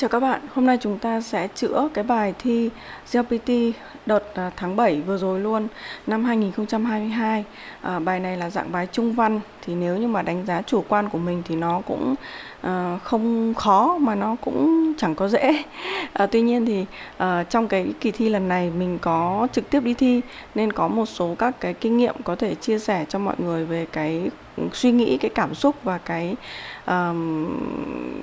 Chào các bạn, hôm nay chúng ta sẽ chữa cái bài thi GPT đợt à, tháng 7 vừa rồi luôn năm 2022 à, Bài này là dạng bài trung văn thì nếu như mà đánh giá chủ quan của mình thì nó cũng à, không khó mà nó cũng chẳng có dễ. À, Tuy nhiên thì à, trong cái kỳ thi lần này mình có trực tiếp đi thi nên có một số các cái kinh nghiệm có thể chia sẻ cho mọi người về cái suy nghĩ cái cảm xúc và cái um,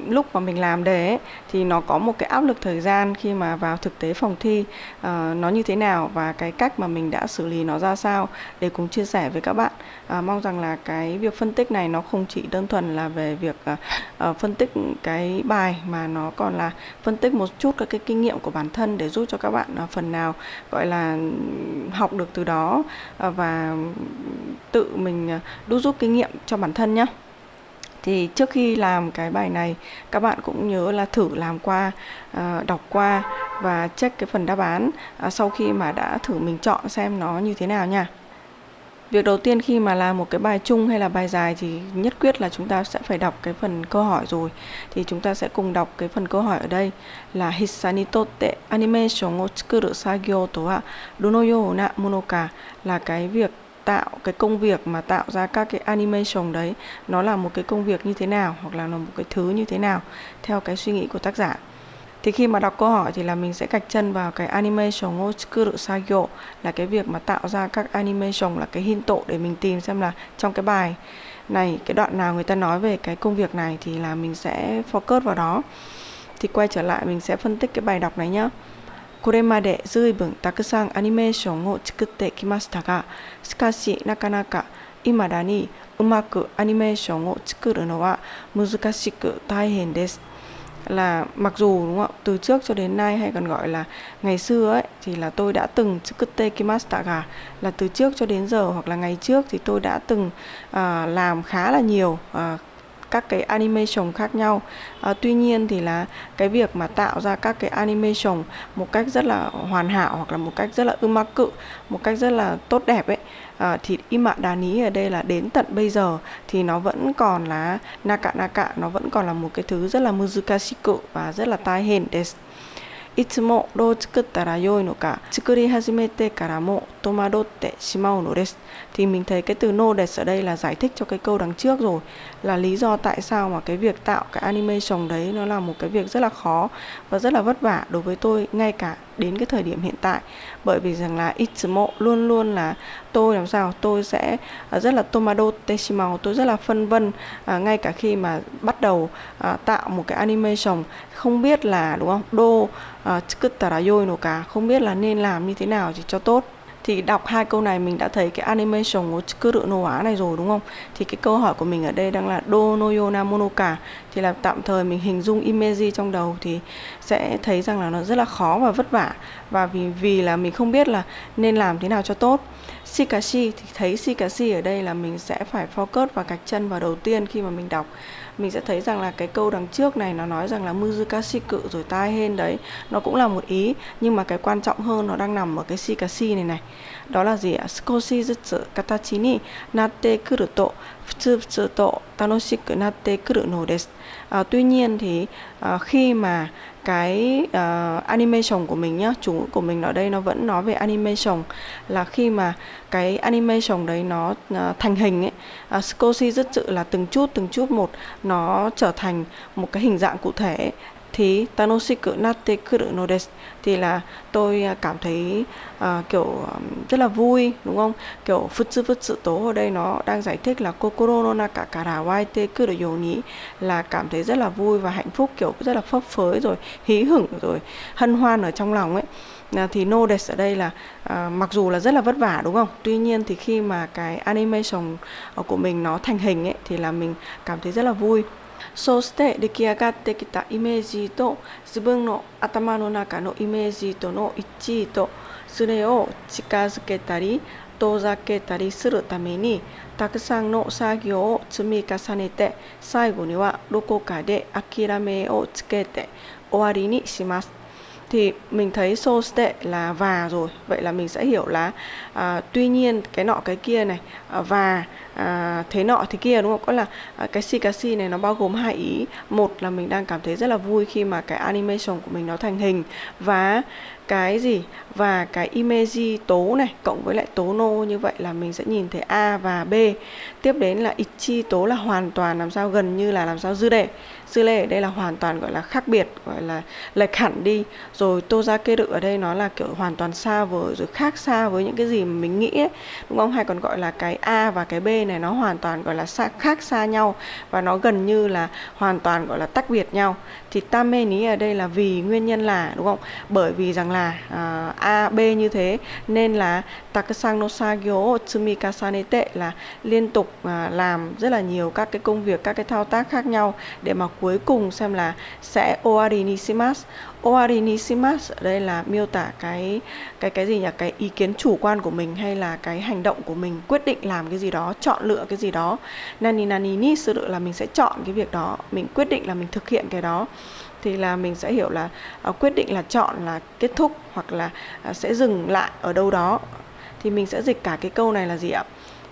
lúc mà mình làm đề ấy, thì nó có một cái áp lực thời gian khi mà vào thực tế phòng thi uh, nó như thế nào và cái cách mà mình đã xử lý nó ra sao để cùng chia sẻ với các bạn. Uh, mong rằng là cái việc phân tích này nó không chỉ đơn thuần là về việc uh, uh, phân tích cái bài mà nó còn là phân tích một chút các cái kinh nghiệm của bản thân để giúp cho các bạn uh, phần nào gọi là học được từ đó uh, và tự mình đúc rút kinh nghiệm cho bản thân nhé thì trước khi làm cái bài này, các bạn cũng nhớ là thử làm qua ờ, đọc qua và check cái phần đáp án ờ, sau khi mà đã thử mình chọn xem nó như thế nào nha Việc đầu tiên khi mà làm một cái bài chung hay là bài dài thì nhất quyết là chúng ta sẽ phải đọc cái phần câu hỏi rồi. Thì chúng ta sẽ cùng đọc cái phần câu hỏi ở đây là Hissani totte animation o tsukuru sagyo to wa dono you na mono ka là cái việc tạo cái công việc mà tạo ra các cái animation đấy, nó là một cái công việc như thế nào hoặc là một cái thứ như thế nào, theo cái suy nghĩ của tác giả. Thì khi mà đọc câu hỏi thì là mình sẽ gạch chân vào cái animation otsukuru sagyo là cái việc mà tạo ra các animation, là cái hinto để mình tìm xem là trong cái bài này, cái đoạn nào người ta nói về cái công việc này thì là mình sẽ focus vào đó. Thì quay trở lại mình sẽ phân tích cái bài đọc này nhé これまで随分たくさんアニメーションを作ってきましたがしかしなかなか未だにうまくアニメーションを作るのは難しく大変です là mặc dù đúng không từ trước cho đến nay hay còn gọi là ngày xưa ấy thì là tôi đã từng tsukute kimashita ga là từ trước cho đến giờ hoặc là ngày trước thì tôi đã từng uh, làm khá là nhiều uh, các cái animation khác nhau. À, tuy nhiên thì là cái việc mà tạo ra các cái animation một cách rất là hoàn hảo hoặc là một cách rất là ưu mắc cự một cách rất là tốt đẹp ấy à, thì Ima đá ní ở đây là đến tận bây giờ thì nó vẫn còn là naka naka nó vẫn còn là một cái thứ rất là muzukashiku và rất là tai hên desu いつもどう作ったらよいのか作り始めてからも戸惑ってしまうのです thì mình thấy cái từ no des ở đây là giải thích cho cái câu đằng trước rồi là lý do tại sao mà cái việc tạo cái animation đấy nó là một cái việc rất là khó và rất là vất vả đối với tôi ngay cả đến cái thời điểm hiện tại bởi vì rằng là itsumo luôn luôn là tôi làm sao tôi sẽ à, rất là tomado teshimao tôi rất là phân vân à, ngay cả khi mà bắt đầu à, tạo một cái animation không biết là đúng không do à, tsukutara yoi no không biết là nên làm như thế nào thì cho tốt thì đọc hai câu này mình đã thấy cái animation của Tsukuru no wa này rồi đúng không? Thì cái câu hỏi của mình ở đây đang là do no yona monoka thì là tạm thời mình hình dung image trong đầu thì sẽ thấy rằng là nó rất là khó và vất vả và vì vì là mình không biết là nên làm thế nào cho tốt. Shikashi thì thấy Shikashi ở đây là mình sẽ phải focus và gạch chân vào đầu tiên khi mà mình đọc mình sẽ thấy rằng là cái câu đằng trước này nó nói rằng là muzukashi cự rồi tai hên đấy nó cũng là một ý nhưng mà cái quan trọng hơn nó đang nằm ở cái shikashi này này đó là gì ạ? Skoshi zutsu katachi ni natte kuru to futsu futsu to tanoshiku natte kuru no desu. À, tuy nhiên thì à, khi mà cái uh, animation của mình nhá chủ của mình ở đây nó vẫn nói về animation. Là khi mà cái animation đấy nó uh, thành hình ấy ờ, uh, scosi rất sự là từng chút từng chút một nó trở thành một cái hình dạng cụ thể thì tanoshiku natte kuru no desu thì là tôi à, cảm thấy uh, kiểu rất là vui đúng không? Kiểu futsu futsu tố ở đây nó đang giải thích là kokoro no naka kara waite kuru yoni là cảm thấy rất là vui và hạnh phúc kiểu rất là phấp phới rồi hí hửng rồi hân hoan ở trong lòng ấy. À, thì no des ở đây là à, mặc dù là rất là vất vả đúng không? Tuy nhiên thì khi mà cái animation ờ, của mình nó thành hình ấy thì là mình cảm thấy rất là vui. そうして出来上がってきたイメージと自分の頭の中のイメージとの一致とそれを近づけたり遠ざけたりするためにたくさんの作業を積み重ねて最後にはどこかで諦めをつけて終わりにします。thì mình thấy so tệ là và rồi vậy là mình sẽ hiểu là à, tuy nhiên cái nọ cái kia này à, và à, thế nọ thế kia đúng không? Có là à, cái shikashi này nó bao gồm hai ý. Một là mình đang cảm thấy rất là vui khi mà cái animation của mình nó thành hình. Và cái gì? Và cái image tố này cộng với lại tố nô như vậy là mình sẽ nhìn thấy A và B. Tiếp đến là ichi tố là hoàn toàn làm sao gần như là làm sao dư đề dư lê ở đây là hoàn toàn gọi là khác biệt gọi là lệch hẳn đi. Rồi tozakeru ở đây nó là kiểu hoàn toàn xa với rồi khác xa với những cái gì mà mình nghĩ ấy, đúng không? Hay còn gọi là cái A và cái B này nó hoàn toàn gọi là xa, khác xa nhau và nó gần như là hoàn toàn gọi là tách biệt nhau. Thì tame ní ở đây là vì nguyên nhân là đúng không? Bởi vì rằng là à, A B như thế nên là takasang no sagyo tsumi kasanete là liên tục à, làm rất là nhiều các cái công việc các cái thao tác khác nhau để mà cuối cùng xem là sẽ oari nisimas ở đây là miêu tả cái cái cái gì nhỉ? Cái ý kiến chủ quan của mình hay là cái hành động của mình quyết định làm cái gì đó chọn lựa cái gì đó. Nani nani ni sự là mình sẽ chọn cái việc đó mình quyết định là mình thực hiện cái đó. Thì là mình sẽ hiểu là uh, quyết định là chọn là kết thúc hoặc là uh, sẽ dừng lại ở đâu đó. Thì mình sẽ dịch cả cái câu này là gì ạ?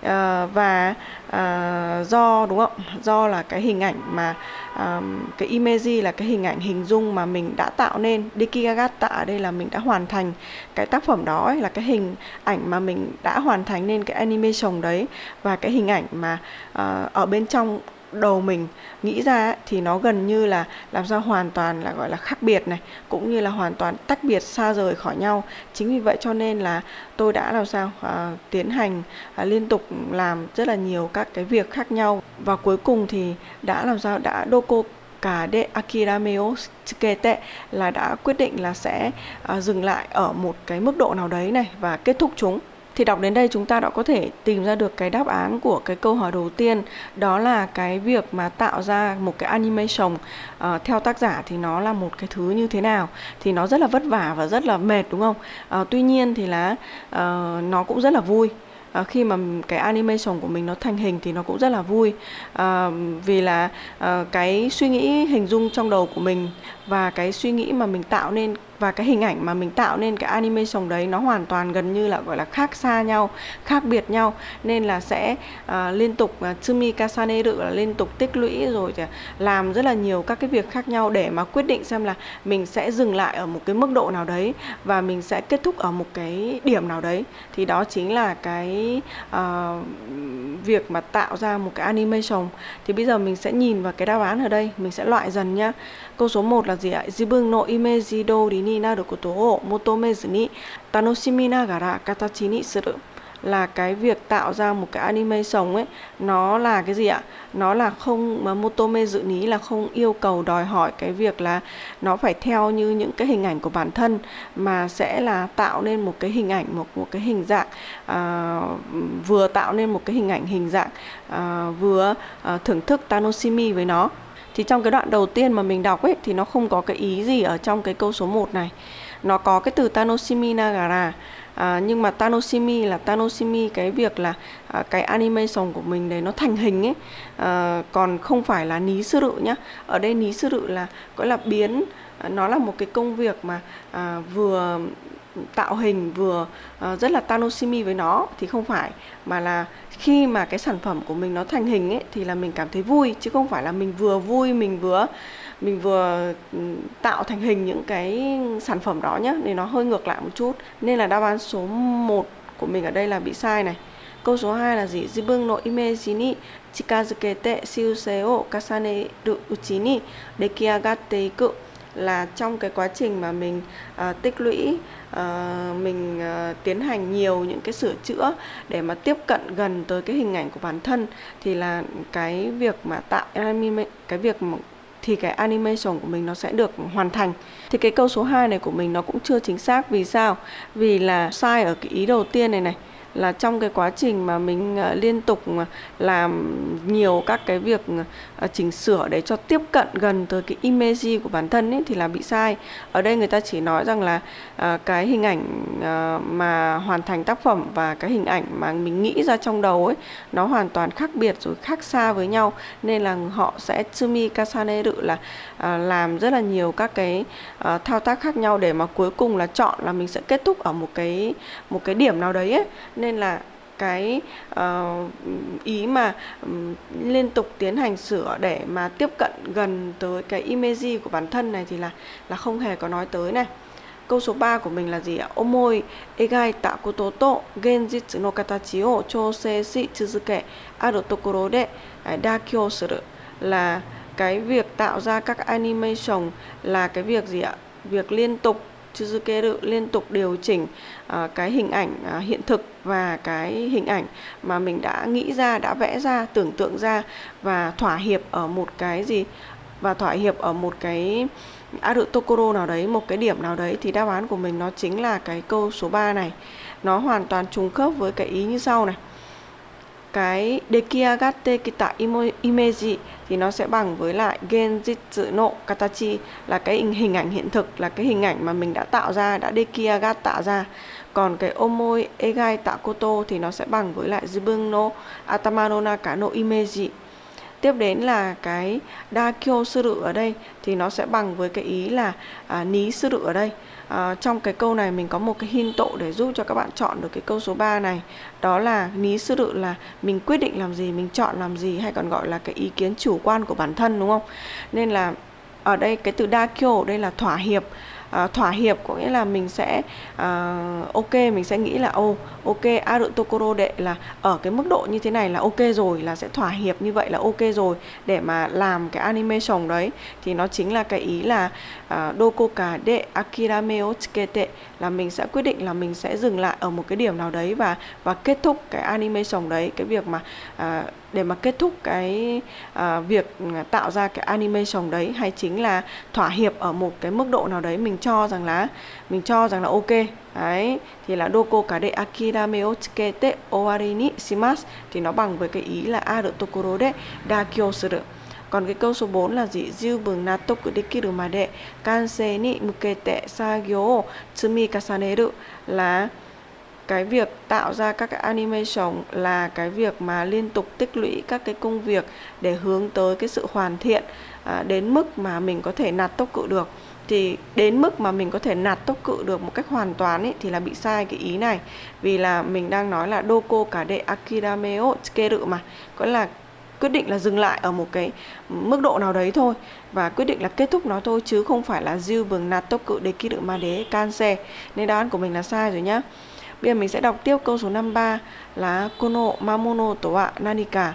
Uh, và uh, do đúng không? Do là cái hình ảnh mà um, cái image là cái hình ảnh hình dung mà mình đã tạo nên Dikigagata ở đây là mình đã hoàn thành cái tác phẩm đó ấy, là cái hình ảnh mà mình đã hoàn thành nên cái animation đấy và cái hình ảnh mà uh, ở bên trong đầu mình nghĩ ra ấy, thì nó gần như là làm sao hoàn toàn là gọi là khác biệt này cũng như là hoàn toàn tách biệt xa rời khỏi nhau. Chính vì vậy cho nên là tôi đã làm sao à, tiến hành à, liên tục làm rất là nhiều các cái việc khác nhau. Và cuối cùng thì đã làm sao đã doko cả de akirameo tsukete là đã quyết định là sẽ à, dừng lại ở một cái mức độ nào đấy này và kết thúc chúng thì đọc đến đây chúng ta đã có thể tìm ra được cái đáp án của cái câu hỏi đầu tiên đó là cái việc mà tạo ra một cái animation uh, theo tác giả thì nó là một cái thứ như thế nào. Thì nó rất là vất vả và rất là mệt đúng không? Uh, tuy nhiên thì là uh, nó cũng rất là vui. À, khi mà cái animation của mình nó thành hình thì nó cũng rất là vui. À, vì là à, cái suy nghĩ hình dung trong đầu của mình và cái suy nghĩ mà mình tạo nên và cái hình ảnh mà mình tạo nên cái animation đấy nó hoàn toàn gần như là gọi là khác xa nhau khác biệt nhau. Nên là sẽ uh, liên tục uh, tsumi kasaneru là liên tục tích lũy rồi làm rất là nhiều các cái việc khác nhau để mà quyết định xem là mình sẽ dừng lại ở một cái mức độ nào đấy và mình sẽ kết thúc ở một cái điểm nào đấy. Thì đó chính là cái uh, việc mà tạo ra một cái animation. Thì bây giờ mình sẽ nhìn vào cái đáp án ở đây mình sẽ loại dần nhá câu số 1 là gì ạ? Jibun no image dori ni naru koto o motomezu ni tanoshimi nagara katachi ni suru. Là cái việc tạo ra một cái anime sống ấy nó là cái gì ạ? Nó là không mà motome dự ní là không yêu cầu đòi hỏi cái việc là nó phải theo như những cái hình ảnh của bản thân mà sẽ là tạo nên một cái hình ảnh một một cái hình dạng à, vừa tạo nên một cái hình ảnh hình dạng à, vừa à, thưởng thức tanoshimi với nó thì trong cái đoạn đầu tiên mà mình đọc ấy thì nó không có cái ý gì ở trong cái câu số 1 này. Nó có cái từ tanoshimi nagara. À, nhưng mà tanoshimi là tanoshimi cái việc là à, cái animation của mình đấy nó thành hình ấy. À, còn không phải là ní sư rự nhá. Ở đây ní sư rự là gọi là biến à, nó là một cái công việc mà à, vừa tạo hình vừa uh, rất là tanoshimi với nó thì không phải mà là khi mà cái sản phẩm của mình nó thành hình ấy thì là mình cảm thấy vui chứ không phải là mình vừa vui mình vừa mình vừa ừ, tạo thành hình những cái sản phẩm đó nhé thì nó hơi ngược lại một chút. Nên là đáp án số 1 của mình ở đây là bị sai này. Câu số 2 là gì? Jibun no image ni chikazukete shiusei o kasaneru uchi ni dekiagatte iku là trong cái quá trình mà mình uh, tích lũy uh, mình uh, tiến hành nhiều những cái sửa chữa để mà tiếp cận gần tới cái hình ảnh của bản thân thì là cái việc mà tạo anime cái việc mà thì cái animation của mình nó sẽ được hoàn thành. Thì cái câu số 2 này của mình nó cũng chưa chính xác vì sao? Vì là sai ở cái ý đầu tiên này này là trong cái quá trình mà mình ờ, liên tục ờ, làm nhiều các cái việc ờ, chỉnh sửa để cho tiếp cận gần tới cái image của bản thân ấy, thì là bị sai. Ở đây người ta chỉ nói rằng là cái hình ảnh mà hoàn thành tác phẩm và cái hình ảnh mà mình nghĩ ra trong đầu ấy, nó hoàn toàn khác biệt rồi khác xa với nhau. Nên là họ sẽ tsumi tự là làm rất là nhiều các cái thao tác khác nhau để mà cuối cùng là chọn là mình sẽ kết thúc ở một cái một cái điểm nào đấy ấy. nên nên là cái uh, ý mà um, liên tục tiến hành sửa để mà tiếp cận gần tới cái image của bản thân này thì là là không hề có nói tới này Câu số 3 của mình là gì ạ? Omoi egai ta koto to genjitsu no katachi o chousei shi tsuzuke aru tokoro de à, Dakyo suru là cái việc tạo ra các animation là cái việc gì ạ? Việc liên tục Chuzukeru liên tục điều chỉnh uh, cái hình ảnh uh, hiện thực và cái hình ảnh mà mình đã nghĩ ra, đã vẽ ra, tưởng tượng ra và thỏa hiệp ở một cái gì và thỏa hiệp ở một cái Arutokoro nào đấy, một cái điểm nào đấy thì đáp án của mình nó chính là cái câu số 3 này. Nó hoàn toàn trùng khớp với cái ý như sau này. Cái Dekiagate kita image thì nó sẽ bằng với lại Genjitsu no Katachi là cái hình ảnh hiện thực, là cái hình ảnh mà mình đã tạo ra, đã Dekiagat tạo ra. Còn cái Omoi Egai Takoto thì nó sẽ bằng với lại Jibun no Atama no Naka no Image tiếp đến là cái dakyo suru ở đây thì nó sẽ bằng với cái ý là à, ní suru ở đây à, trong cái câu này mình có một cái hin tộ để giúp cho các bạn chọn được cái câu số 3 này. Đó là ní tự là mình quyết định làm gì mình chọn làm gì hay còn gọi là cái ý kiến chủ quan của bản thân đúng không? Nên là ở đây cái từ dakyo ở đây là thỏa hiệp uh, thỏa hiệp có nghĩa là mình sẽ uh, ok mình sẽ nghĩ là ô oh, ok aru tokoro đệ là ở cái mức độ như thế này là ok rồi là sẽ thỏa hiệp như vậy là ok rồi để mà làm cái animation đấy. Thì nó chính là cái ý là ờ, uh, doko de akirame o tsukete là mình sẽ quyết định là mình sẽ dừng lại ở một cái điểm nào đấy và và kết thúc cái animation đấy. Cái việc mà uh, để mà kết thúc cái uh, việc à, tạo ra cái animation đấy hay chính là thỏa hiệp ở một cái mức độ nào đấy mình cho rằng là mình cho rằng là ok đấy thì là doko kade akirame o tsukete owari ni shimasu thì nó bằng với cái ý là aru tokoro de dakyo suru còn cái câu số 4 là gì? Jiu bừng natoku dekiru made kansei ni mukete sagyo o tsumikasaneru là cái việc tạo ra các cái animation là cái việc mà liên tục tích lũy các cái công việc để hướng tới cái sự hoàn thiện à, đến mức mà mình có thể nạt tốc cự được. Thì đến mức mà mình có thể nạt tốc cự được một cách hoàn toàn ấy, thì là bị sai cái ý này. Vì là mình đang nói là doko cả đệ akirameo tsukeru mà có là quyết định là dừng lại ở một cái mức độ nào đấy thôi và quyết định là kết thúc nó thôi chứ không phải là dư bừng nạt tốc cự để ký được ma đế cancer nên đáp án của mình là sai rồi nhá bây giờ mình sẽ đọc tiếp câu số 53 là kono mamono to wa nanika.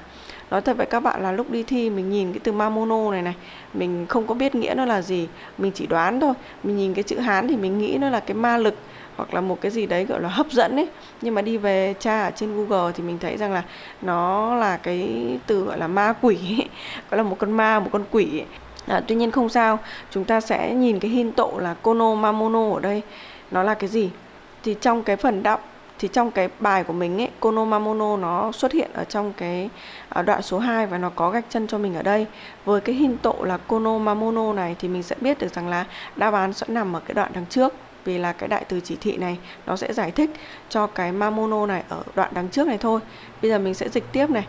Nói thật với các bạn là lúc đi thi mình nhìn cái từ mamono này này mình không có biết nghĩa nó là gì. Mình chỉ đoán thôi. Mình nhìn cái chữ hán thì mình nghĩ nó là cái ma lực hoặc là một cái gì đấy gọi là hấp dẫn ấy. Nhưng mà đi về tra ở trên Google thì mình thấy rằng là nó là cái từ gọi là ma quỷ ấy. gọi là một con ma một con quỷ ấy. À, tuy nhiên không sao. Chúng ta sẽ nhìn cái hin tộ là kono mamono ở đây. Nó là cái gì? thì trong cái phần đọc thì trong cái bài của mình ấy, Konomamono nó xuất hiện ở trong cái à, đoạn số 2 và nó có gạch chân cho mình ở đây. Với cái hình tộ là Konomamono này thì mình sẽ biết được rằng là đáp án sẽ nằm ở cái đoạn đằng trước vì là cái đại từ chỉ thị này nó sẽ giải thích cho cái mamono này ở đoạn đằng trước này thôi. Bây giờ mình sẽ dịch tiếp này.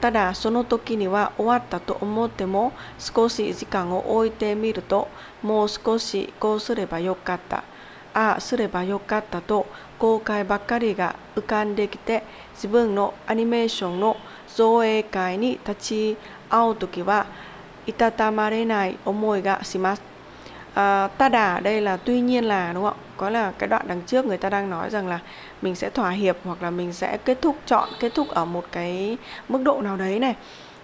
Tada sono toki ni wa owatta to omotte mo, skoshi jikan o oite miru to, mou skoshi ko yokatta. を置いてみるともう少しこうすればよかったああすればよかったと後悔ばっかりが浮かんできて自分のアニメーションの造影会に立ち会う時はいたたまれない思いがします。À, ta đà đây là tuy nhiên là đúng không có là cái đoạn đằng trước người ta đang nói rằng là mình sẽ thỏa hiệp hoặc là mình sẽ kết thúc chọn kết thúc ở một cái mức độ nào đấy này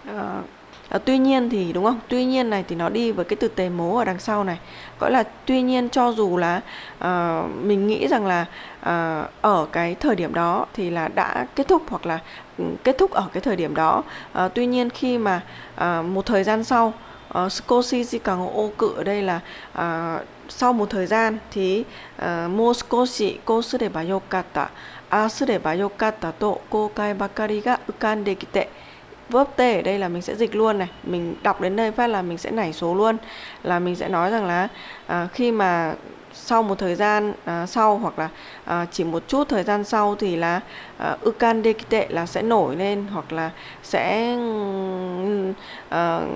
à, à, tuy nhiên thì đúng không? Tuy nhiên này thì nó đi với cái từ tề mố ở đằng sau này. Gọi là tuy nhiên cho dù là à, mình nghĩ rằng là à, ở cái thời điểm đó thì là đã kết thúc hoặc là ừ, kết thúc ở cái thời điểm đó. À, tuy nhiên khi mà à, một thời gian sau uh, Scosi Jikang ô cự ở đây là uh, sau một thời gian thì uh, Mo Scosi Ko Sureba Yokata A Sureba Yokata To Kokai Bakari ga Ukandekite verb t ở đây là mình sẽ dịch luôn này. Mình đọc đến đây phát là mình sẽ nảy số luôn. Là mình sẽ nói rằng là à, khi mà sau một thời gian à, sau hoặc là à, chỉ một chút thời gian sau thì là à, ukan dekite là sẽ nổi lên hoặc là sẽ ừ, Ờ,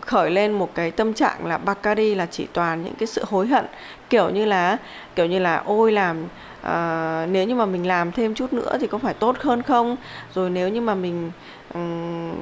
khởi lên một cái tâm trạng là Bacardi là chỉ toàn những cái sự hối hận kiểu như là kiểu như là ôi làm uh, nếu như mà mình làm thêm chút nữa thì có phải tốt hơn không? Rồi nếu như mà mình um,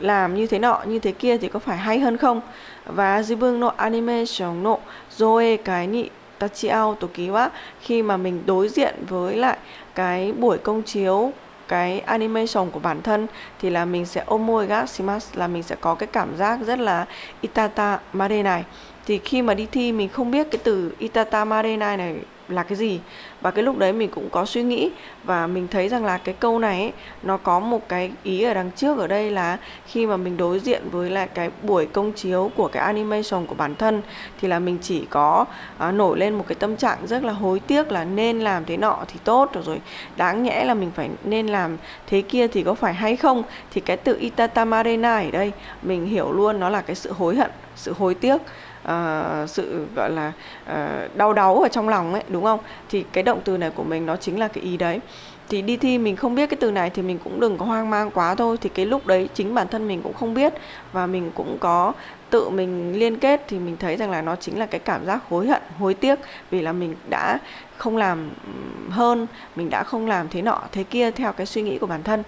làm như thế nọ như thế kia thì có phải hay hơn không? Và zibun no animation no zoe cái nị tachiao toki quá khi mà mình đối diện với lại cái buổi công chiếu cái animation của bản thân thì là mình sẽ omoi ga shimasu là mình sẽ có cái cảm giác rất là itata mare này. Thì khi mà đi thi mình không biết cái từ itata mare này là cái gì. Và cái lúc đấy mình cũng có suy nghĩ và mình thấy rằng là cái câu này ấy, nó có một cái ý ở đằng trước ở đây là khi mà mình đối diện với lại cái buổi công chiếu của cái animation của bản thân thì là mình chỉ có à, nổi lên một cái tâm trạng rất là hối tiếc là nên làm thế nọ thì tốt rồi rồi đáng nhẽ là mình phải nên làm thế kia thì có phải hay không? Thì cái từ itatamarena ở đây mình hiểu luôn nó là cái sự hối hận sự hối tiếc uh, sự gọi là uh, đau đáu ở trong lòng ấy đúng không? Thì cái động từ này của mình nó chính là cái ý đấy. Thì đi thi mình không biết cái từ này thì mình cũng đừng có hoang mang quá thôi. Thì cái lúc đấy chính bản thân mình cũng không biết và mình cũng có tự mình liên kết thì mình thấy rằng là nó chính là cái cảm giác hối hận hối tiếc vì là mình đã không làm hơn mình đã không làm thế nọ thế kia theo cái suy nghĩ của bản thân.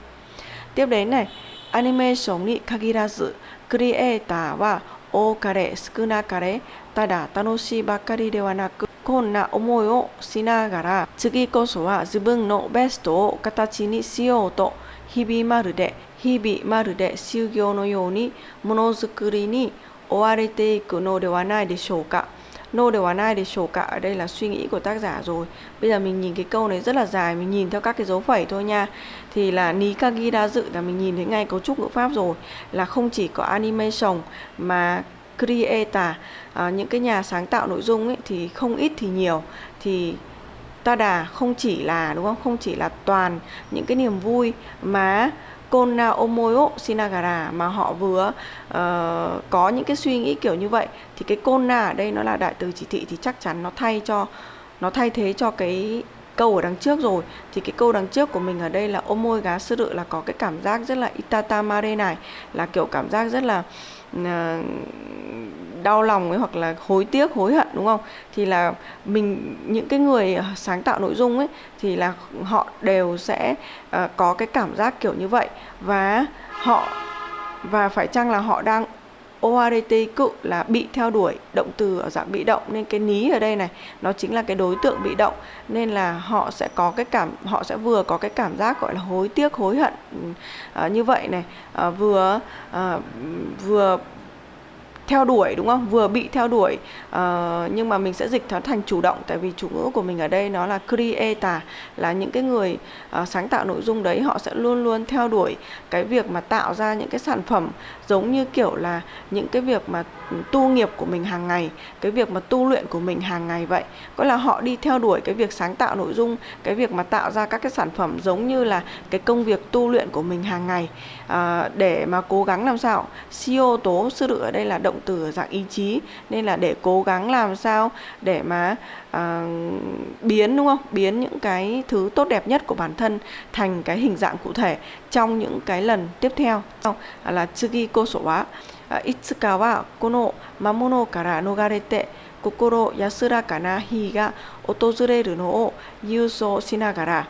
Tiếp đến này animation ni kagirazu creator wa 多かれ少なかれただ楽しいばかりではなくこんな思いをしながら次こそは自分のベストを形にしようと日々まるで日々まるで修行のようにものづくりに追われていくのではないでしょうか。No ではないでしょうか。Đây là suy nghĩ của tác Thì là Nikagi đã dự là mình nhìn thấy ngay cấu trúc ngữ pháp rồi Là không chỉ có animation mà creator à, Những cái nhà sáng tạo nội dung ấy thì không ít thì nhiều. Thì ta đà không chỉ là đúng không? Không chỉ là toàn những cái niềm vui mà Kona Omoyo Shinagara mà họ vừa uh, có những cái suy nghĩ kiểu như vậy thì cái Kona ở đây nó là đại từ chỉ thị thì chắc chắn nó thay cho nó thay thế cho cái câu ở đằng trước rồi. Thì cái câu đằng trước của mình ở đây là omoi gá sư rự là có cái cảm giác rất là itatamare này là kiểu cảm giác rất là uh, đau lòng ấy hoặc là hối tiếc hối hận đúng không? Thì là mình những cái người sáng tạo nội dung ấy thì là họ đều sẽ uh, có cái cảm giác kiểu như vậy. Và họ và phải chăng là họ đang ORT cự là bị theo đuổi động từ ở dạng bị động nên cái ní ở đây này nó chính là cái đối tượng bị động nên là họ sẽ có cái cảm họ sẽ vừa có cái cảm giác gọi là hối tiếc hối hận à, như vậy này à, vừa à, vừa theo đuổi đúng không? Vừa bị theo đuổi uh, nhưng mà mình sẽ dịch nó thành chủ động tại vì chủ ngữ của mình ở đây nó là creator là những cái người uh, sáng tạo nội dung đấy họ sẽ luôn luôn theo đuổi cái việc mà tạo ra những cái sản phẩm giống như kiểu là những cái việc mà tu nghiệp của mình hàng ngày cái việc mà tu luyện của mình hàng ngày vậy. Có là họ đi theo đuổi cái việc sáng tạo nội dung cái việc mà tạo ra các cái sản phẩm giống như là cái công việc tu luyện của mình hàng ngày. À, để mà cố gắng làm sao? Siêu tố sư tự ở đây là động từ ở dạng ý chí. Nên là để cố gắng làm sao để mà à, biến đúng không? Biến những cái thứ tốt đẹp nhất của bản thân thành cái hình dạng cụ thể. Trong những cái lần tiếp theo là tsugi koso wa itsuka wa kono mamono kara nogarete 心安らかな日が訪れるのを郵送しながら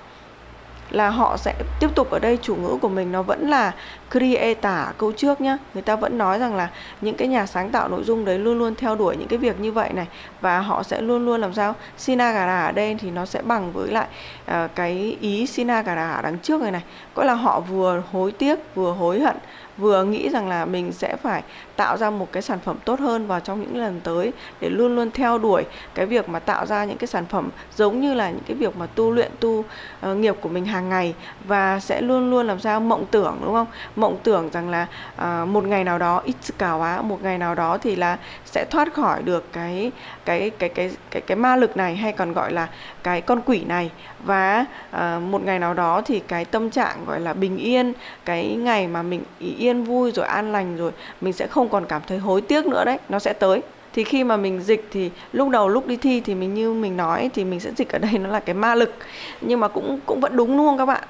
là họ sẽ tiếp tục ở đây chủ ngữ của mình nó vẫn là creator. Câu trước nhá người ta vẫn nói rằng là những cái nhà sáng tạo nội dung đấy luôn luôn theo đuổi những cái việc như vậy này và họ sẽ luôn luôn làm sao? Sinagara ở đây thì nó sẽ bằng với lại uh, cái ý sinagara đằng trước này này. Có là họ vừa hối tiếc vừa hối hận vừa nghĩ rằng là mình sẽ phải tạo ra một cái sản phẩm tốt hơn vào trong những lần tới để luôn luôn theo đuổi cái việc mà tạo ra những cái sản phẩm giống như là những cái việc mà tu luyện tu uh, nghiệp của mình hàng ngày và sẽ luôn luôn làm sao mộng tưởng đúng không? Mộng tưởng rằng là uh, một ngày nào đó ít cào á một ngày nào đó thì là sẽ thoát khỏi được cái cái cái cái cái cái ma lực này hay còn gọi là cái con quỷ này. Và uh, một ngày nào đó thì cái tâm trạng gọi là bình yên cái ngày mà mình yên vui rồi an lành rồi mình sẽ không còn cảm thấy hối tiếc nữa đấy nó sẽ tới. Thì khi mà mình dịch thì lúc đầu lúc đi thi thì mình như mình nói thì mình sẽ dịch ở đây nó là cái ma lực. Nhưng mà cũng cũng vẫn đúng luôn các bạn.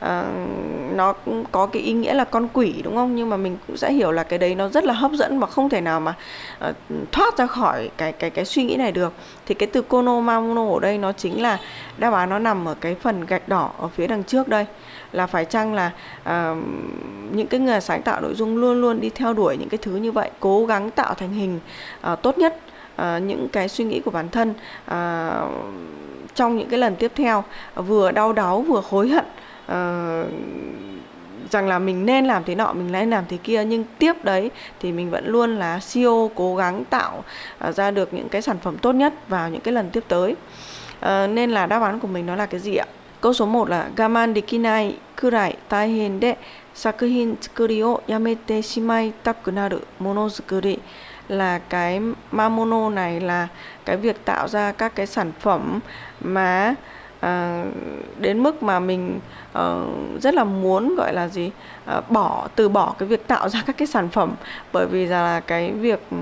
À, nó có cái ý nghĩa là con quỷ đúng không? Nhưng mà mình cũng sẽ hiểu là cái đấy nó rất là hấp dẫn và không thể nào mà uh, thoát ra khỏi cái cái cái suy nghĩ này được. Thì cái từ kono mamono ở đây nó chính là đáp án nó nằm ở cái phần gạch đỏ ở phía đằng trước đây là phải chăng là uh, những cái người sáng tạo nội dung luôn luôn đi theo đuổi những cái thứ như vậy cố gắng tạo thành hình uh, tốt nhất uh, những cái suy nghĩ của bản thân uh, trong những cái lần tiếp theo vừa đau đáu vừa hối hận uh, rằng là mình nên làm thế nọ mình nên làm thế kia nhưng tiếp đấy thì mình vẫn luôn là CEO cố gắng tạo uh, ra được những cái sản phẩm tốt nhất vào những cái lần tiếp tới. Uh, nên là đáp án của mình nó là cái gì ạ? Câu số 1 là gaman dekinai kurai taihen de sakuhin tsukuri o yamete shimai taku naru mono tsukuri. Là cái mamono này là cái việc tạo ra các cái sản phẩm mà à, đến mức mà mình uh, rất là muốn gọi là gì uh, bỏ từ bỏ cái việc tạo ra các cái sản phẩm. Bởi vì là cái việc uh,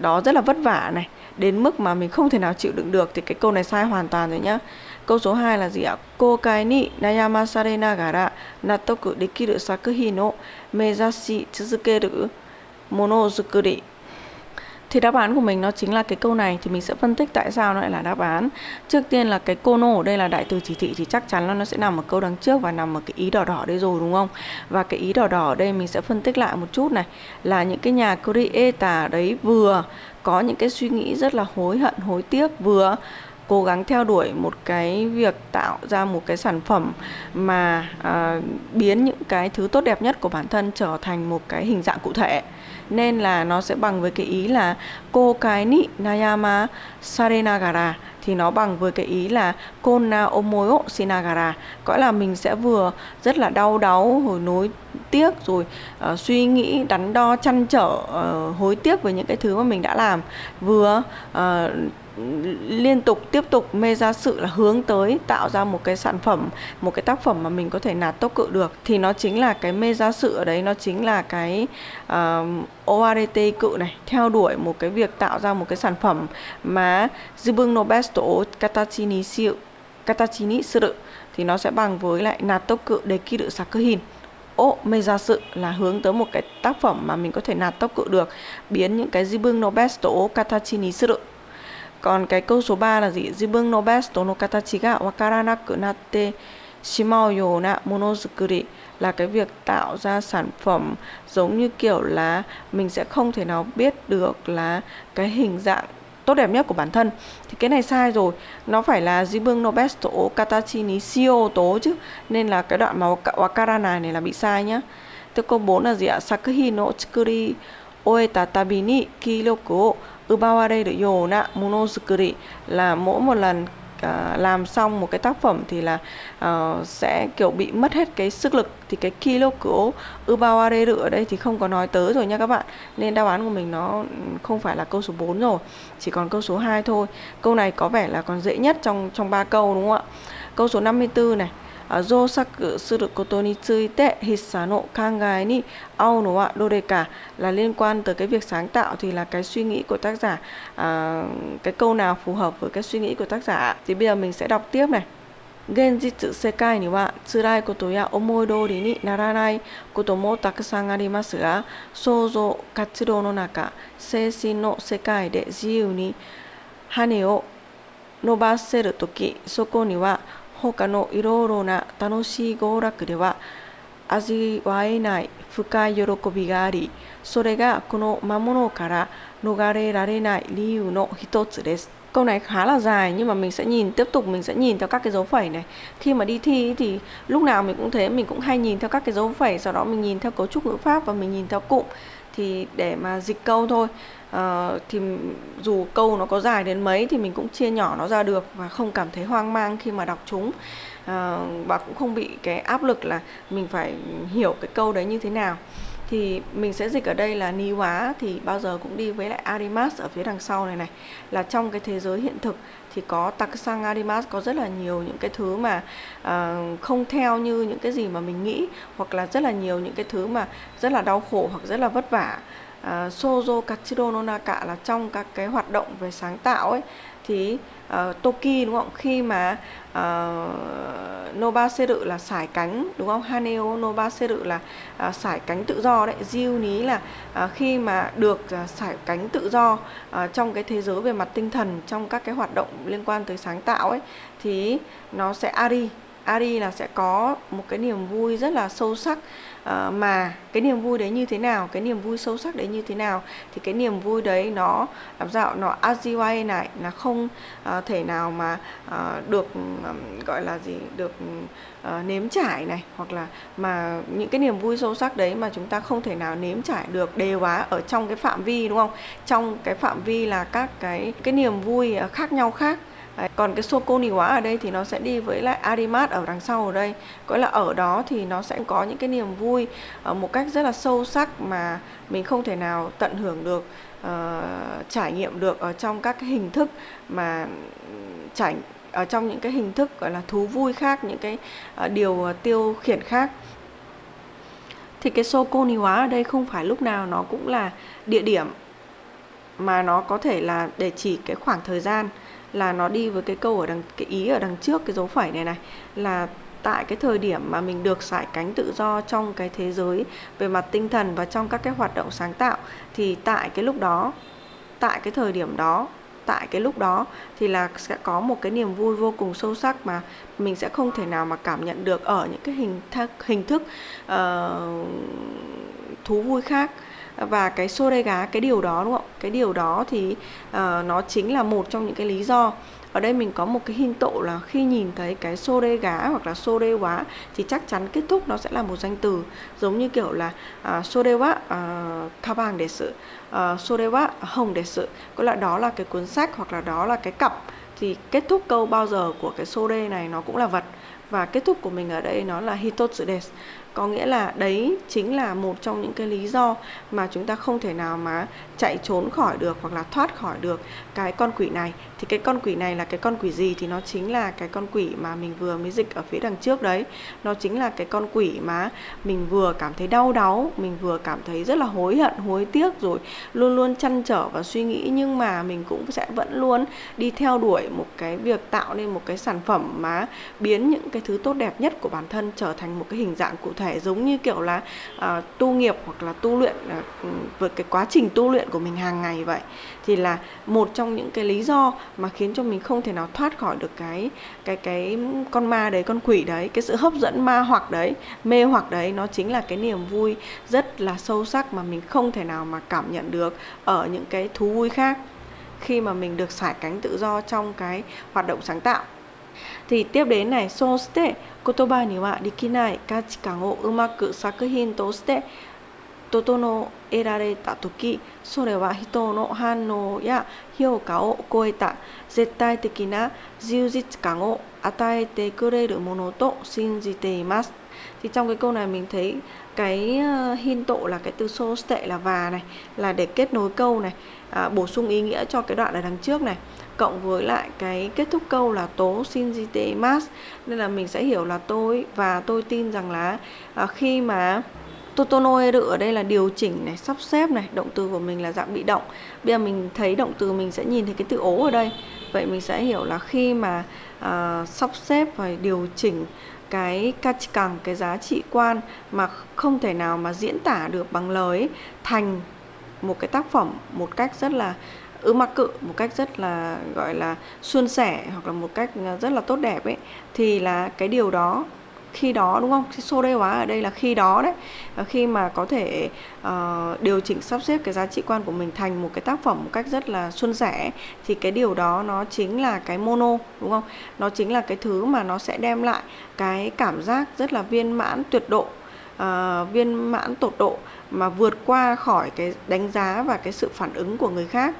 đó rất là vất vả này. Đến mức mà mình không thể nào chịu đựng được thì cái câu này sai hoàn toàn rồi nhá. Câu số 2 là gì ạ? Cô ni nayamasare nagara natoku dekiru sakuhin no mezashi tsuzukeru mono zukuri. Thì đáp án của mình nó chính là cái câu này thì mình sẽ phân tích tại sao nó lại là đáp án. Trước tiên là cái kono ở đây là đại từ chỉ thị thì chắc chắn là nó sẽ nằm ở câu đằng trước và nằm ở cái ý đỏ đỏ đây rồi đúng không? Và cái ý đỏ đỏ ở đây mình sẽ phân tích lại một chút này là những cái nhà creator đấy vừa có những cái suy nghĩ rất là hối hận, hối tiếc vừa cố gắng theo đuổi một cái việc tạo ra một cái sản phẩm mà à, biến những cái thứ tốt đẹp nhất của bản thân trở thành một cái hình dạng cụ thể. Nên là nó sẽ bằng với cái ý là cô cái ni nayama sarenagara thì nó bằng với cái ý là kona omoyo sinagara. Có là mình sẽ vừa rất là đau đáu hồi nối tiếc rồi uh, suy nghĩ đắn đo chăn trở uh, hối tiếc với những cái thứ mà mình đã làm vừa uh, liên tục tiếp tục mê ra sự là hướng tới tạo ra một cái sản phẩm một cái tác phẩm mà mình có thể nạt tốc cự được. Thì nó chính là cái mê ra sự ở đấy nó chính là cái uh, ORT cự này theo đuổi một cái việc tạo ra một cái sản phẩm mà Zibung no best katachi ni siu katachi ni suru thì nó sẽ bằng với lại nạt tốc cự để kỳ được sakuhin ô mê ra sự là hướng tới một cái tác phẩm mà mình có thể nạt tốc cự được biến những cái Zibung no best katachi ni suru còn cái câu số 3 là gì? Zibun no best no katachi ga wakaranaku natte shimau yona monozukuri là cái việc tạo ra sản phẩm giống như kiểu là mình sẽ không thể nào biết được là cái hình dạng tốt đẹp nhất của bản thân thì cái này sai rồi nó phải là Jibun no besto to katachi ni shio tố chứ nên là cái đoạn mà wakara này này là bị sai nhá Tiếp câu 4 là gì ạ? Sakuhi no tsukuri oeta là mỗi một lần à, làm xong một cái tác phẩm thì là uh, sẽ kiểu bị mất hết cái sức lực. Thì cái kilo của ubawareru ở đây thì không có nói tới rồi nha các bạn. Nên đáp án của mình nó không phải là câu số 4 rồi chỉ còn câu số 2 thôi. Câu này có vẻ là còn dễ nhất trong trong ba câu đúng không ạ? Câu số 54 này. 造作することについて筆者の考えに合うのはどれか là liên quan tới cái việc sáng tạo thì là cái suy nghĩ của tác giả à, cái câu nào phù hợp với cái suy nghĩ của tác giả thì bây giờ mình sẽ đọc tiếp này 現実世界には辛いことや思い通りにならないこともたくさんありますが想像活動の中精神の世界で自由に羽を伸ばせるときそこには他のいろいろな楽しい娯楽では味わえない深い喜びがあり、それがこの魔物から逃れられない理由の一つです。Câu này khá là dài nhưng mà mình sẽ nhìn tiếp tục mình sẽ nhìn theo các cái dấu phẩy này. Khi mà đi thi thì lúc nào mình cũng thế, mình cũng hay nhìn theo các cái dấu phẩy, sau đó mình nhìn theo cấu trúc ngữ pháp và mình nhìn theo cụm thì để mà dịch câu thôi uh, thì dù câu nó có dài đến mấy thì mình cũng chia nhỏ nó ra được và không cảm thấy hoang mang khi mà đọc chúng. Uh, và cũng không bị cái áp lực là mình phải hiểu cái câu đấy như thế nào. Thì mình sẽ dịch ở đây là ni hóa thì bao giờ cũng đi với lại arimas ở phía đằng sau này này. Là trong cái thế giới hiện thực thì có taksang arimas có rất là nhiều những cái thứ mà uh, không theo như những cái gì mà mình nghĩ hoặc là rất là nhiều những cái thứ mà rất là đau khổ hoặc rất là vất vả uh, sozo kachiro no naka là trong các cái hoạt động về sáng tạo ấy. Thì uh, toki đúng không? Khi mà ờ, uh, noba seru là sải cánh đúng không? Haneo noba seru là uh, sải cánh tự do đấy. Jiu ní là uh, khi mà được uh, sải cánh tự do uh, trong cái thế giới về mặt tinh thần trong các cái hoạt động liên quan tới sáng tạo ấy thì nó sẽ ari ari là sẽ có một cái niềm vui rất là sâu sắc. À, mà cái niềm vui đấy như thế nào cái niềm vui sâu sắc đấy như thế nào thì cái niềm vui đấy nó làm sao nó Aziway này là không à, thể nào mà à, được à, gọi là gì được à, nếm trải này hoặc là mà những cái niềm vui sâu sắc đấy mà chúng ta không thể nào nếm trải được đề quá ở trong cái phạm vi đúng không? Trong cái phạm vi là các cái cái niềm vui khác nhau khác. Đấy, còn cái Sokoni hóa ở đây thì nó sẽ đi với lại Arimat ở đằng sau ở đây. Có là ở đó thì nó sẽ có những cái niềm vui ở một cách rất là sâu sắc mà mình không thể nào tận hưởng được uh, trải nghiệm được ở trong các cái hình thức mà trải ở trong những cái hình thức gọi là thú vui khác những cái uh, điều tiêu khiển khác. Thì cái Sokoni hóa ở đây không phải lúc nào nó cũng là địa điểm mà nó có thể là để chỉ cái khoảng thời gian là nó đi với cái câu ở đằng cái ý ở đằng trước cái dấu phẩy này này là tại cái thời điểm mà mình được giải cánh tự do trong cái thế giới về mặt tinh thần và trong các cái hoạt động sáng tạo thì tại cái lúc đó tại cái thời điểm đó tại cái lúc đó thì là sẽ có một cái niềm vui vô cùng sâu sắc mà mình sẽ không thể nào mà cảm nhận được ở những cái hình thức hình thức uh, thú vui khác và cái xô đê gá cái điều đó đúng không? Cái điều đó thì uh, nó chính là một trong những cái lý do. Ở đây mình có một cái hình tộ là khi nhìn thấy cái xô đê gá hoặc là xô đê quá thì chắc chắn kết thúc nó sẽ là một danh từ. Giống như kiểu là à, xô đê quá à, tha bàng để sự à, xô đê quá hồng để sự. Có là đó là cái cuốn sách hoặc là đó là cái cặp. Thì kết thúc câu bao giờ của cái xô đê này nó cũng là vật. Và kết thúc của mình ở đây nó là hitotsu desu có nghĩa là đấy chính là một trong những cái lý do mà chúng ta không thể nào mà chạy trốn khỏi được hoặc là thoát khỏi được cái con quỷ này thì cái con quỷ này là cái con quỷ gì thì nó chính là cái con quỷ mà mình vừa mới dịch ở phía đằng trước đấy. Nó chính là cái con quỷ mà mình vừa cảm thấy đau đáu mình vừa cảm thấy rất là hối hận hối tiếc rồi luôn luôn chăn trở và suy nghĩ. Nhưng mà mình cũng sẽ vẫn luôn đi theo đuổi một cái việc tạo nên một cái sản phẩm mà biến những cái thứ tốt đẹp nhất của bản thân trở thành một cái hình dạng cụ thể. Giống như kiểu là uh, tu nghiệp hoặc là tu luyện uh, với cái quá trình tu luyện của mình hàng ngày vậy. Thì là một trong những cái lý do mà khiến cho mình không thể nào thoát khỏi được cái cái cái con ma đấy, con quỷ đấy, cái sự hấp dẫn ma hoặc đấy, mê hoặc đấy. Nó chính là cái niềm vui rất là sâu sắc mà mình không thể nào mà cảm nhận được ở những cái thú vui khác khi mà mình được sải cánh tự do trong cái hoạt động sáng tạo. Thì tiếp đến này so ste kotoba ni wa dikinai kachikan o umaku, sakuhin to shite 整えられた時それは人の反応や評価を超えた絶対的な充実感を与えてくれるものと信じています thì trong cái câu này mình thấy cái hin tộ là cái từ so tệ là và này là để kết nối câu này à, bổ sung ý nghĩa cho cái đoạn ở đằng trước này cộng với lại cái kết thúc câu là tố shinjite mas nên là mình sẽ hiểu là tôi và tôi tin rằng là à, khi mà Totonoeru ở đây là điều chỉnh này, sắp xếp này, động từ của mình là dạng bị động. Bây giờ mình thấy động từ mình sẽ nhìn thấy cái từ ố ở đây. Vậy mình sẽ hiểu là khi mà uh, sắp xếp và điều chỉnh cái kachikang, cái giá trị quan mà không thể nào mà diễn tả được bằng lời ấy, thành một cái tác phẩm một cách rất là ứ mặc cự một cách rất là gọi là suôn sẻ hoặc là một cách à, rất là tốt đẹp ấy thì là cái điều đó khi đó đúng không? Số đây hóa ở đây là khi đó đấy. Khi mà có thể uh, điều chỉnh sắp xếp cái giá trị quan của mình thành một cái tác phẩm một cách rất là xuân sẻ thì cái điều đó nó chính là cái mono đúng không? Nó chính là cái thứ mà nó sẽ đem lại cái cảm giác rất là viên mãn tuyệt độ uh, viên mãn tột độ mà vượt qua khỏi cái đánh giá và cái sự phản ứng của người khác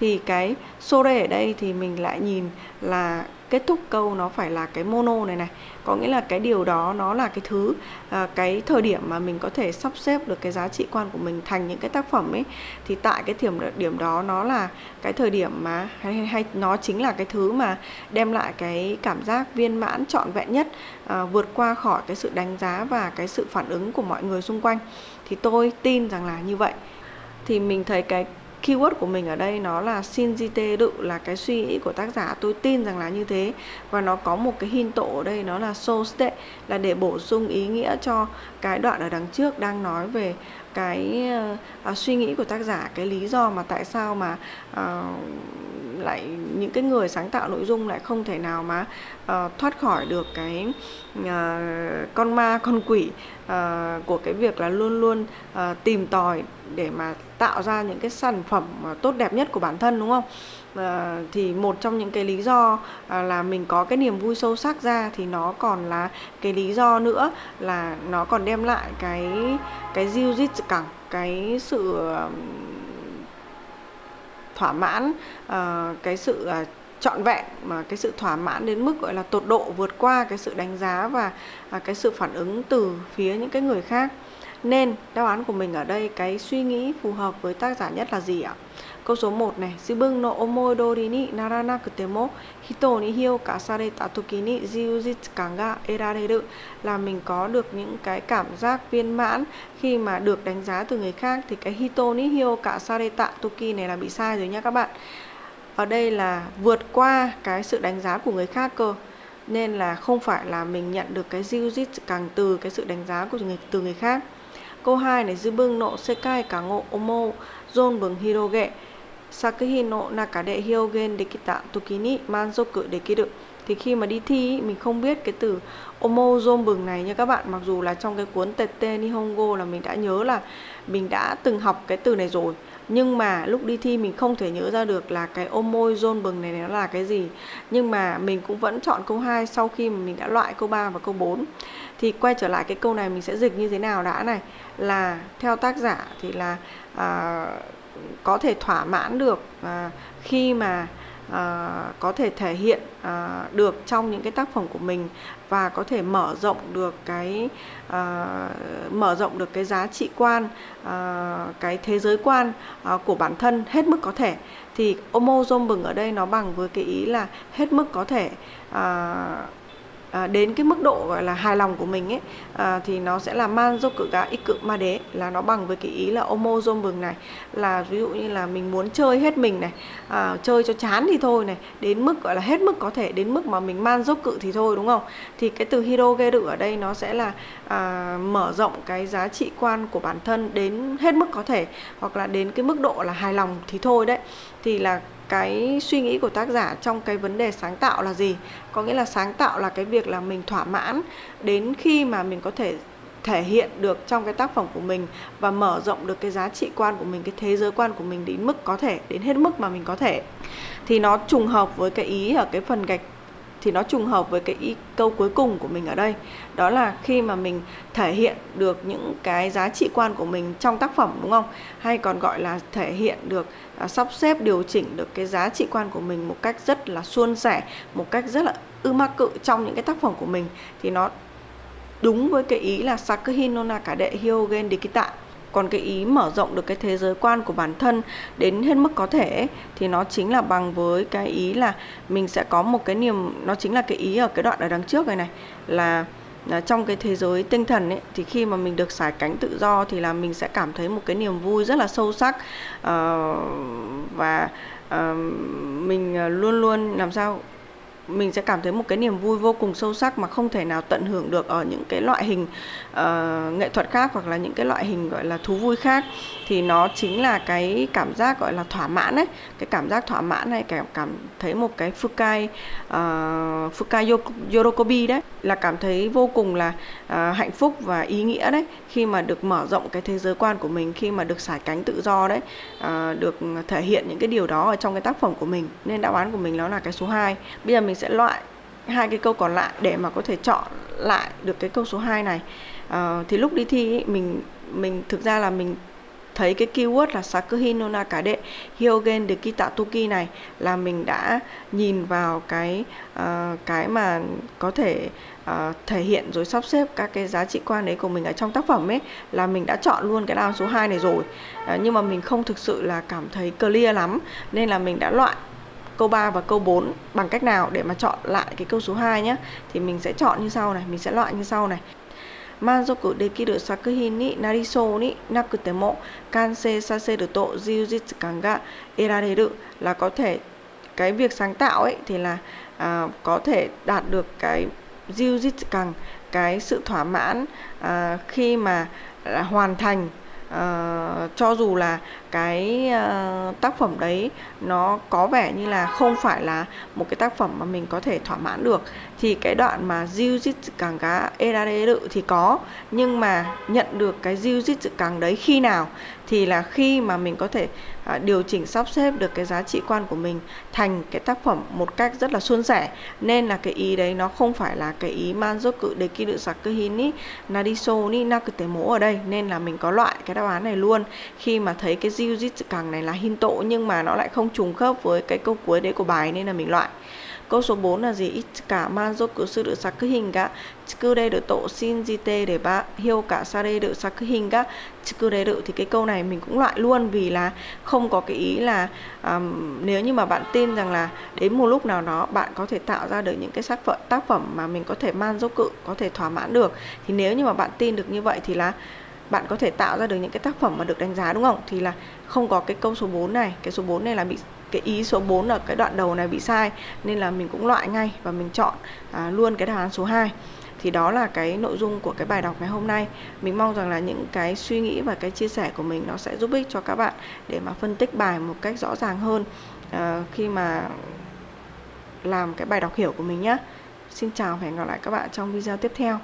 thì cái sore ở đây thì mình lại nhìn là kết thúc câu nó phải là cái mono này này. Có nghĩa là cái điều đó nó là cái thứ à, cái thời điểm mà mình có thể sắp xếp được cái giá trị quan của mình thành những cái tác phẩm ấy. Thì tại cái điểm điểm đó nó là cái thời điểm mà hay, hay nó chính là cái thứ mà đem lại cái cảm giác viên mãn trọn vẹn nhất à, vượt qua khỏi cái sự đánh giá và cái sự phản ứng của mọi người xung quanh. Thì tôi tin rằng là như vậy. Thì mình thấy cái keyword của mình ở đây nó là Shinjite đự là cái suy nghĩ của tác giả. Tôi tin rằng là như thế. Và nó có một cái hin tổ ở đây nó là so state là để bổ sung ý nghĩa cho cái đoạn ở đằng trước đang nói về cái uh, suy nghĩ của tác giả cái lý do mà tại sao mà uh, lại những cái người sáng tạo nội dung lại không thể nào mà uh, thoát khỏi được cái uh, con ma con quỷ uh, của cái việc là luôn luôn uh, tìm tòi để mà tạo ra những cái sản phẩm uh, tốt đẹp nhất của bản thân đúng không? À, thì một trong những cái lý do à, là mình có cái niềm vui sâu sắc ra thì nó còn là cái lý do nữa là nó còn đem lại cái cái diêu dít cẳng cái sự thỏa mãn ờ, cái sự uh, trọn vẹn mà cái sự thỏa mãn đến mức gọi là tột độ vượt qua cái sự đánh giá và à, cái sự phản ứng từ phía những cái người khác nên đáp án của mình ở đây cái suy nghĩ phù hợp với tác giả nhất là gì ạ? Câu số 1 này, Zibun no omoi dori ni naranakute mo hito ni hio ka sareta toki ni jiujitsukan ga erareru là mình có được những cái cảm giác viên mãn khi mà được đánh giá từ người khác thì cái hito ni hio ka sareta toki này là bị sai rồi nha các bạn. Ở đây là vượt qua cái sự đánh giá của người khác cơ nên là không phải là mình nhận được cái jiujitsukan từ cái sự đánh giá của người từ người khác. Câu 2 này dư bưng nộ sekai cả ngộ omo zon bừng hiroge. Sakuhi no nakade hyogen dekita tokini manzoku dekiru thì khi mà đi thi mình không biết cái từ omo zom bừng này nha các bạn. Mặc dù là trong cái cuốn tete nihongo là mình đã nhớ là mình đã từng học cái từ này rồi. Nhưng mà lúc đi thi mình không thể nhớ ra được là cái ôm môi bừng này nó là cái gì. Nhưng mà mình cũng vẫn chọn câu 2 sau khi mà mình đã loại câu 3 và câu 4 thì quay trở lại cái câu này mình sẽ dịch như thế nào đã này. Là theo tác giả thì là à, có thể thỏa mãn được à, khi mà à, có thể thể hiện à, được trong những cái tác phẩm của mình và có thể mở rộng được cái à, mở rộng được cái giá trị quan à, cái thế giới quan à, của bản thân hết mức có thể. Thì omo bừng ở đây nó bằng với cái ý là hết mức có thể à, à, đến cái mức độ gọi là hài lòng của mình ấy à, thì nó sẽ là man do cự gà ít cự ma đế là nó bằng với cái ý là omo zom bừng này là ví dụ như là mình muốn chơi hết mình này à, chơi cho chán thì thôi này đến mức gọi là hết mức có thể đến mức mà mình man dốc cự thì thôi đúng không? Thì cái từ hiro geru ở đây nó sẽ là à, mở rộng cái giá trị quan của bản thân đến hết mức có thể hoặc là đến cái mức độ là hài lòng thì thôi đấy. Thì là cái suy nghĩ của tác giả trong cái vấn đề sáng tạo là gì? Có nghĩa là sáng tạo là cái việc là mình thỏa mãn đến khi mà mình có thể thể hiện được trong cái tác phẩm của mình và mở rộng được cái giá trị quan của mình cái thế giới quan của mình đến mức có thể đến hết mức mà mình có thể. Thì nó trùng hợp với cái ý ở cái phần gạch thì nó trùng hợp với cái ý, câu cuối cùng của mình ở đây. Đó là khi mà mình thể hiện được những cái giá trị quan của mình trong tác phẩm đúng không? Hay còn gọi là thể hiện được À, sắp xếp điều chỉnh được cái giá trị quan của mình một cách rất là suôn sẻ, một cách rất là ư ma cự trong những cái tác phẩm của mình, thì nó đúng với cái ý là Sakuhin no Nakade, Hyogen Dikita. Còn cái ý mở rộng được cái thế giới quan của bản thân đến hết mức có thể thì nó chính là bằng với cái ý là mình sẽ có một cái niềm, nó chính là cái ý ở cái đoạn ở đằng trước này này, là Ờ, trong cái thế giới tinh thần ấy thì khi mà mình được xài cánh tự do thì là mình sẽ cảm thấy một cái niềm vui rất là sâu sắc. Uh, và uh, mình luôn luôn làm sao mình sẽ cảm thấy một cái niềm vui vô cùng sâu sắc mà không thể nào tận hưởng được ở những cái loại hình uh, nghệ thuật khác hoặc là những cái loại hình gọi là thú vui khác. Thì nó chính là cái cảm giác gọi là thỏa mãn ấy cái cảm giác thỏa mãn này cảm cảm thấy một cái fukai uh, fukai yorokobi đấy là cảm thấy vô cùng là uh, hạnh phúc và ý nghĩa đấy. Khi mà được mở rộng cái thế giới quan của mình khi mà được xải cánh tự do đấy uh, được thể hiện những cái điều đó ở trong cái tác phẩm của mình. Nên đáp án của mình nó là cái số 2 bây giờ mình sẽ loại hai cái câu còn lại để mà có thể chọn lại được cái câu số 2 này. Uh, thì lúc đi thi ý, mình mình thực ra là mình thấy cái keyword là Sakuhin no Nakade Hyogen de Kitatoki này là mình đã nhìn vào cái uh, cái mà có thể uh, thể hiện rồi sắp xếp các cái giá trị quan đấy của mình ở trong tác phẩm ấy là mình đã chọn luôn cái đáp số 2 này rồi. Uh, nhưng mà mình không thực sự là cảm thấy clear lắm nên là mình đã loại câu 3 và câu 4 bằng cách nào để mà chọn lại cái câu số 2 nhé thì mình sẽ chọn như sau này mình sẽ loại như sau này. Manzoku dekiru sakuhin ni nariso ni nakutemo kansei saseru to jiujitsu ga erareru là có thể cái việc sáng tạo ấy thì là à, có thể đạt được cái jiujitsu kan cái sự thỏa mãn à, khi mà là hoàn thành uh, cho dù là cái uh, tác phẩm đấy nó có vẻ như là không phải là một cái tác phẩm mà mình có thể thỏa mãn được thì cái đoạn mà jiu càng cá erare thì có nhưng mà nhận được cái jiu càng đấy khi nào? Thì là khi mà mình có thể à, điều chỉnh sắp xếp được cái giá trị quan của mình thành cái tác phẩm một cách rất là suôn sẻ nên là cái ý đấy nó không phải là cái ý manzoku dekiru sakuhin ni nariso ni nakute mo ở đây. Nên là mình có loại cái đáp án này luôn. Khi mà thấy cái jiu càng này là hinto nhưng mà nó lại không trùng khớp với cái câu cuối đấy của bài nên là mình loại. Câu số 4 là gì? Cả manzoku suru được ga chikureru to shinjite để ba hiêu cả sareru sakuhin ga được thì cái câu này mình cũng loại luôn vì là không có cái ý là um, nếu như mà bạn tin rằng là đến một lúc nào đó bạn có thể tạo ra được những cái tác phẩm tác phẩm mà mình có thể manzoku có thể thỏa mãn được thì nếu như mà bạn tin được như vậy thì là bạn có thể tạo ra được những cái tác phẩm mà được đánh giá đúng không? Thì là không có cái câu số 4 này, cái số 4 này là bị cái ý số 4 là cái đoạn đầu này bị sai nên là mình cũng loại ngay và mình chọn à, luôn cái đáp án số 2 thì đó là cái nội dung của cái bài đọc ngày hôm nay. Mình mong rằng là những cái suy nghĩ và cái chia sẻ của mình nó sẽ giúp ích cho các bạn để mà phân tích bài một cách rõ ràng hơn à, khi mà làm cái bài đọc hiểu của mình nhé xin chào và hẹn gặp lại các bạn trong video tiếp theo.